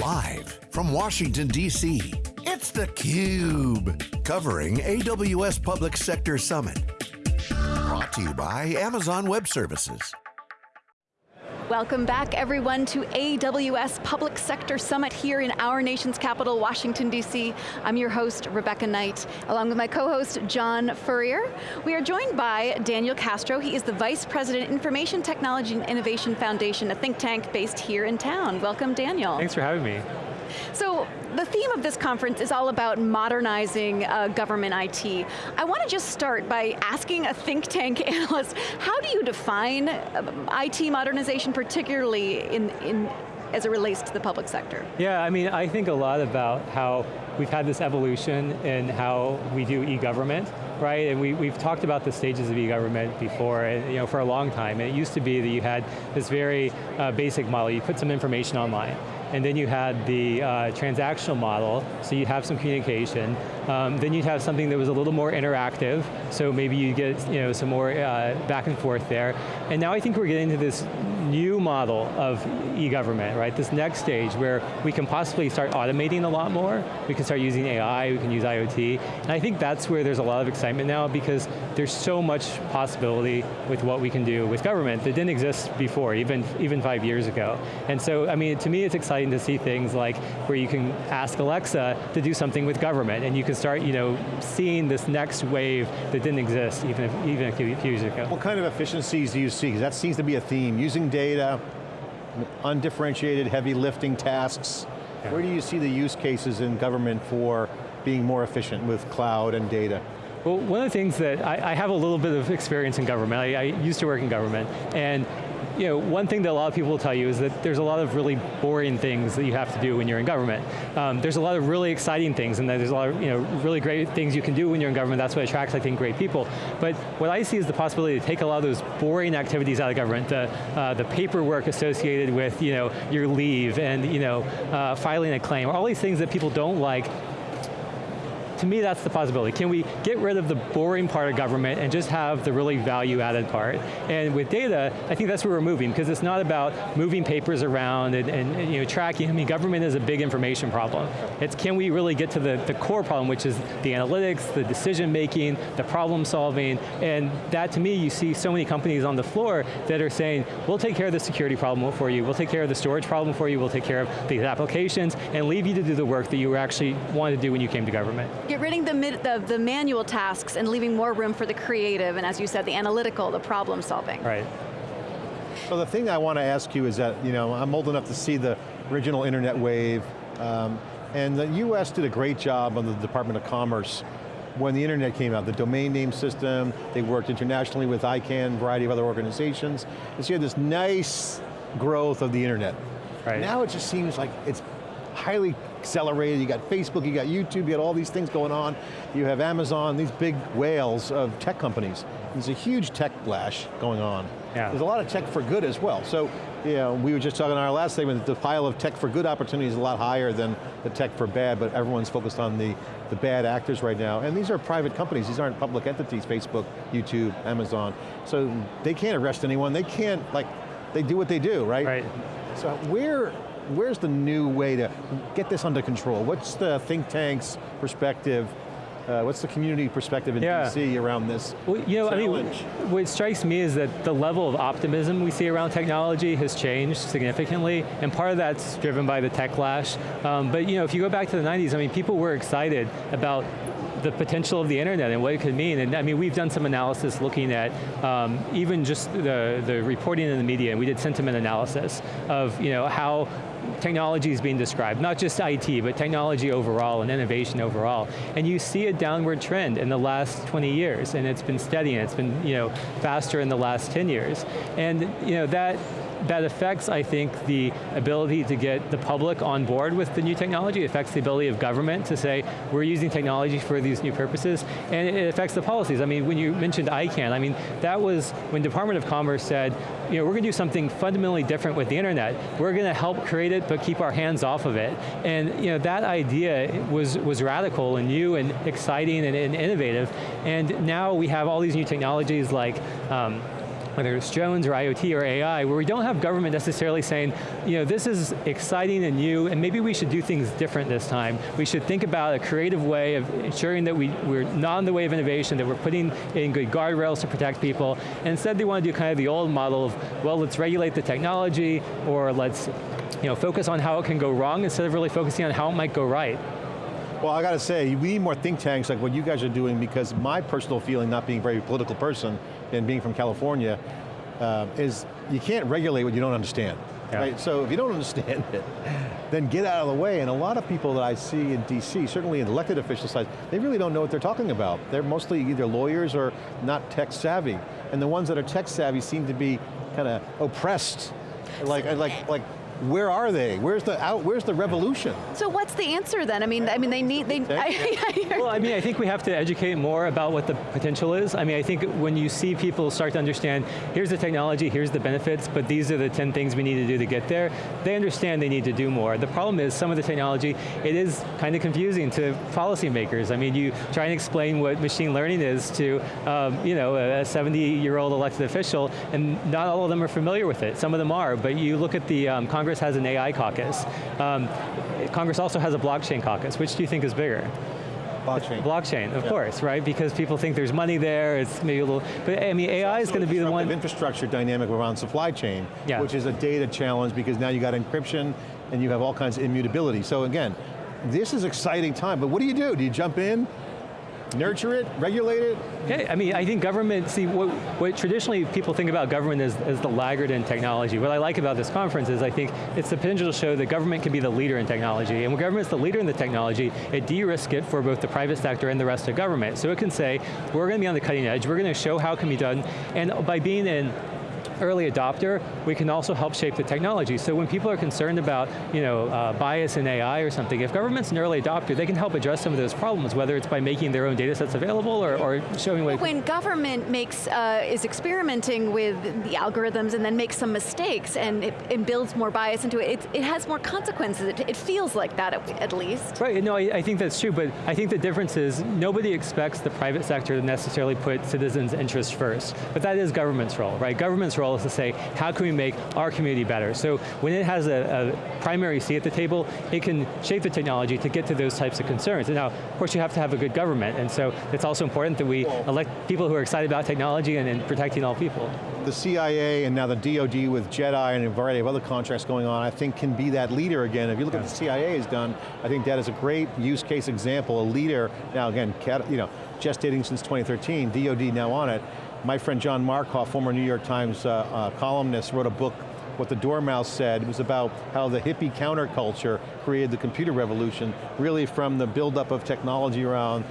Live from Washington, D.C., it's theCUBE. Covering AWS Public Sector Summit. Brought to you by Amazon Web Services. Welcome back everyone to AWS Public Sector Summit here in our nation's capital, Washington DC. I'm your host, Rebecca Knight, along with my co-host, John Furrier. We are joined by Daniel Castro. He is the Vice President, Information Technology and Innovation Foundation, a think tank based here in town. Welcome, Daniel. Thanks for having me. So, the theme of this conference is all about modernizing uh, government IT. I want to just start by asking a think tank analyst, how do you define uh, IT modernization, particularly in, in as it relates to the public sector? Yeah, I mean, I think a lot about how we've had this evolution in how we do e-government, right? And we, we've talked about the stages of e-government before, and, you know, for a long time. And it used to be that you had this very uh, basic model. You put some information online and then you had the uh, transactional model, so you'd have some communication. Um, then you'd have something that was a little more interactive, so maybe you get you know, some more uh, back and forth there. And now I think we're getting to this new model of e-government, right? This next stage where we can possibly start automating a lot more, we can start using AI, we can use IoT, and I think that's where there's a lot of excitement now because there's so much possibility with what we can do with government that didn't exist before, even, even five years ago. And so, I mean, to me it's exciting to see things like where you can ask Alexa to do something with government and you can start you know, seeing this next wave that didn't exist even, if, even a few years ago. What kind of efficiencies do you see? Because that seems to be a theme, using data, undifferentiated heavy lifting tasks. Yeah. Where do you see the use cases in government for being more efficient with cloud and data? Well, one of the things that I, I have a little bit of experience in government. I, I, used to work in government, and you know, one thing that a lot of people will tell you is that there's a lot of really boring things that you have to do when you're in government. Um, there's a lot of really exciting things and there's a lot of you know, really great things you can do when you're in government. That's what attracts, I think, great people. But what I see is the possibility to take a lot of those boring activities out of government, the, uh, the paperwork associated with you know, your leave and you know, uh, filing a claim, all these things that people don't like, to me that's the possibility. Can we get rid of the boring part of government and just have the really value added part? And with data, I think that's where we're moving because it's not about moving papers around and, and, and, you know, tracking. I mean, government is a big information problem. It's can we really get to the, the core problem, which is the analytics, the decision making, the problem solving, and that to me, you see so many companies on the floor that are saying, we'll take care of the security problem for you, we'll take care of the storage problem for you, we'll take care of these applications, and leave you to do the work that you actually wanted to do when you came to government. Get rid the, the, the manual tasks and leaving more room for the creative, and as you said, the analytical, the problem solving. Right. So the thing I want to ask you is that, you know, I'm old enough to see the original internet wave, um, and the US did a great job on the Department of Commerce when the internet came out, the domain name system, they worked internationally with ICANN, a variety of other organizations, and so you had this nice growth of the internet. Right. Now it just seems like it's highly accelerated, you got Facebook, you got YouTube, you got all these things going on. You have Amazon, these big whales of tech companies. There's a huge tech flash going on. Yeah. There's a lot of tech for good as well. So, you know, we were just talking in our last segment that the pile of tech for good opportunities is a lot higher than the tech for bad, but everyone's focused on the, the bad actors right now. And these are private companies, these aren't public entities, Facebook, YouTube, Amazon. So they can't arrest anyone, they can't, like, they do what they do, right? Right. So where, where's the new way to get this under control? What's the think tank's perspective uh, what's the community perspective in yeah. DC around this well, you know, challenge? I mean, what strikes me is that the level of optimism we see around technology has changed significantly, and part of that's driven by the tech lash. Um, but you know, if you go back to the 90s, I mean, people were excited about the potential of the internet and what it could mean. And I mean, we've done some analysis looking at um, even just the, the reporting in the media, and we did sentiment analysis of you know, how technology is being described, not just IT, but technology overall and innovation overall. And you see a downward trend in the last 20 years, and it's been steady, and it's been you know, faster in the last 10 years. And you know, that that affects, I think, the ability to get the public on board with the new technology. It affects the ability of government to say, we're using technology for these new purposes, and it affects the policies. I mean, when you mentioned ICANN, I mean, that was when Department of Commerce said, you know, we're going to do something fundamentally different with the internet. We're going to help create it, but keep our hands off of it. And you know, that idea was, was radical and new and exciting and, and innovative. And now we have all these new technologies like um, whether it's drones or IoT or AI, where we don't have government necessarily saying, you know, this is exciting and new, and maybe we should do things different this time. We should think about a creative way of ensuring that we, we're not in the way of innovation, that we're putting in good guardrails to protect people, and instead they want to do kind of the old model of, well, let's regulate the technology, or let's you know, focus on how it can go wrong instead of really focusing on how it might go right. Well, I got to say, we need more think tanks like what you guys are doing because my personal feeling, not being a very political person and being from California, uh, is you can't regulate what you don't understand. Yeah. Right? So if you don't understand it, then get out of the way. And a lot of people that I see in DC, certainly in elected official side, they really don't know what they're talking about. They're mostly either lawyers or not tech savvy. And the ones that are tech savvy seem to be kind of oppressed like, like, like where are they? Where's the out? Where's the revolution? So what's the answer then? I mean, I mean, they need they. I, well, I mean, I think we have to educate more about what the potential is. I mean, I think when you see people start to understand, here's the technology, here's the benefits, but these are the 10 things we need to do to get there, they understand they need to do more. The problem is some of the technology, it is kind of confusing to policymakers. I mean, you try and explain what machine learning is to, um, you know, a 70-year-old elected official, and not all of them are familiar with it. Some of them are, but you look at the um, Congress Congress has an AI caucus. Um, Congress also has a blockchain caucus. Which do you think is bigger? Blockchain. Blockchain, of yeah. course, right? Because people think there's money there, it's maybe a little, but I mean, AI is going to be the one. infrastructure dynamic around supply chain, yeah. which is a data challenge because now you got encryption and you have all kinds of immutability. So again, this is exciting time, but what do you do? Do you jump in? Nurture it, regulate it? Yeah, I mean, I think government, see, what, what traditionally people think about government as, as the laggard in technology. What I like about this conference is I think it's the potential to show that government can be the leader in technology, and when government's the leader in the technology, it de-risks it for both the private sector and the rest of government. So it can say, we're going to be on the cutting edge, we're going to show how it can be done, and by being in early adopter, we can also help shape the technology. So when people are concerned about you know, uh, bias in AI or something, if government's an early adopter, they can help address some of those problems, whether it's by making their own data sets available or, or showing what- When government makes, uh, is experimenting with the algorithms and then makes some mistakes and it, it builds more bias into it, it, it has more consequences. It, it, feels like that at, at least. Right, no, I, I think that's true, but I think the difference is nobody expects the private sector to necessarily put citizens' interests first, but that is government's role, right? Government's role is to say, how can we make our community better? So when it has a, a primary seat at the table, it can shape the technology to get to those types of concerns. And now, of course, you have to have a good government, and so it's also important that we elect people who are excited about technology and, and protecting all people. The CIA and now the DoD with JEDI and a variety of other contracts going on, I think can be that leader again. If you look yeah. at the CIA has done, I think that is a great use case example, a leader, now again, you know, gestating since 2013, DoD now on it, my friend John Markoff, former New York Times uh, uh, columnist, wrote a book, What the Dormouse Said. It was about how the hippie counterculture created the computer revolution, really from the buildup of technology around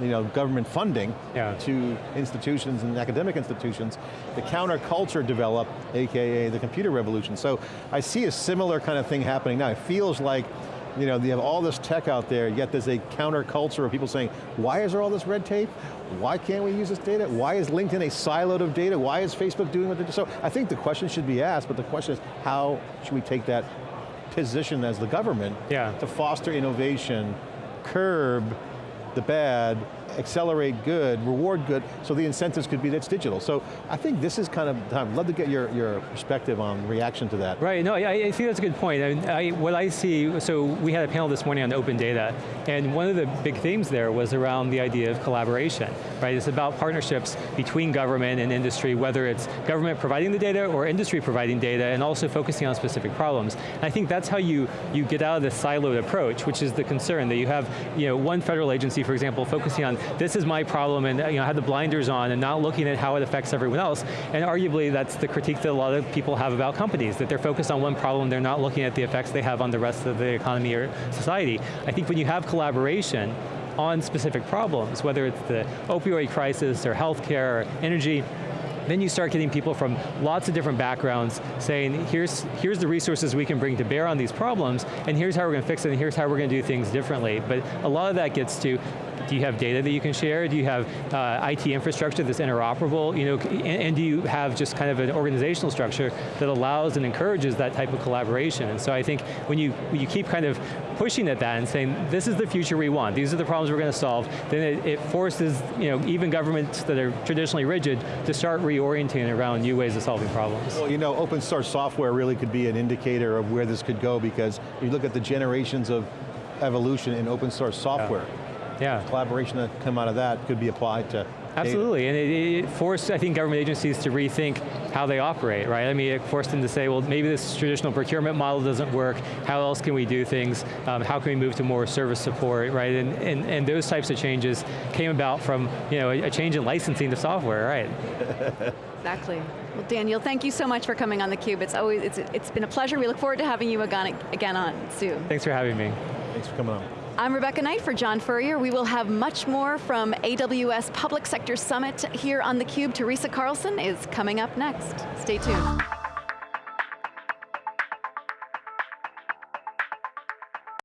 you know, government funding yeah. to institutions and academic institutions, the counterculture developed, AKA the computer revolution. So I see a similar kind of thing happening now. It feels like you know, you have all this tech out there, yet there's a counterculture of people saying, why is there all this red tape? Why can't we use this data? Why is LinkedIn a siloed of data? Why is Facebook doing what they do? So I think the question should be asked, but the question is, how should we take that position as the government yeah. to foster innovation, curb the bad, accelerate good, reward good, so the incentives could be that's digital. So I think this is kind of time. I'd love to get your, your perspective on reaction to that. Right, no, I, I think that's a good point. I, mean, I, what I see, so we had a panel this morning on open data, and one of the big themes there was around the idea of collaboration, right? It's about partnerships between government and industry, whether it's government providing the data or industry providing data, and also focusing on specific problems. And I think that's how you, you get out of the siloed approach, which is the concern, that you have you know, one federal agency, for example, focusing on this is my problem and you know, have the blinders on and not looking at how it affects everyone else. And arguably that's the critique that a lot of people have about companies, that they're focused on one problem, they're not looking at the effects they have on the rest of the economy or society. I think when you have collaboration on specific problems, whether it's the opioid crisis or healthcare or energy, then you start getting people from lots of different backgrounds saying, here's, here's the resources we can bring to bear on these problems, and here's how we're going to fix it, and here's how we're going to do things differently. But a lot of that gets to do you have data that you can share? Do you have uh, IT infrastructure that's interoperable? You know, and, and, do you have just kind of an organizational structure that allows and encourages that type of collaboration? And so I think when you, when you keep kind of pushing at that and saying, this is the future we want, these are the problems we're going to solve, then it, it forces you know, even governments that are traditionally rigid to start reorienting around new ways of solving problems. Well, you know, open source software really could be an indicator of where this could go because you look at the generations of evolution in open source software. Yeah. Yeah. Collaboration that come out of that could be applied to Absolutely, and it, it, forced, I think, government agencies to rethink how they operate, right? I mean, it forced them to say, well, maybe this traditional procurement model doesn't work, how else can we do things? Um, how can we move to more service support, right? And, and, and those types of changes came about from, you know, a, a change in licensing to software, right? exactly. Well, Daniel, thank you so much for coming on theCUBE. It's always, it's, it's been a pleasure. We look forward to having you again on soon. Thanks for having me. Thanks for coming on. I'm Rebecca Knight for John Furrier. We will have much more from AWS Public Sector Summit here on theCUBE. Teresa Carlson is coming up next. Stay tuned.